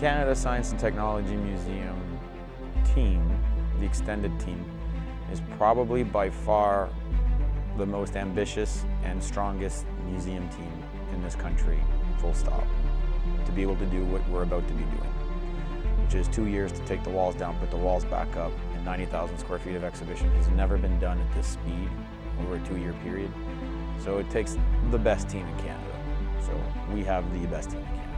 Canada Science and Technology Museum team, the extended team, is probably by far the most ambitious and strongest museum team in this country, full stop, to be able to do what we're about to be doing, which is two years to take the walls down, put the walls back up, and 90,000 square feet of exhibition has never been done at this speed over a two-year period. So it takes the best team in Canada. So we have the best team in Canada.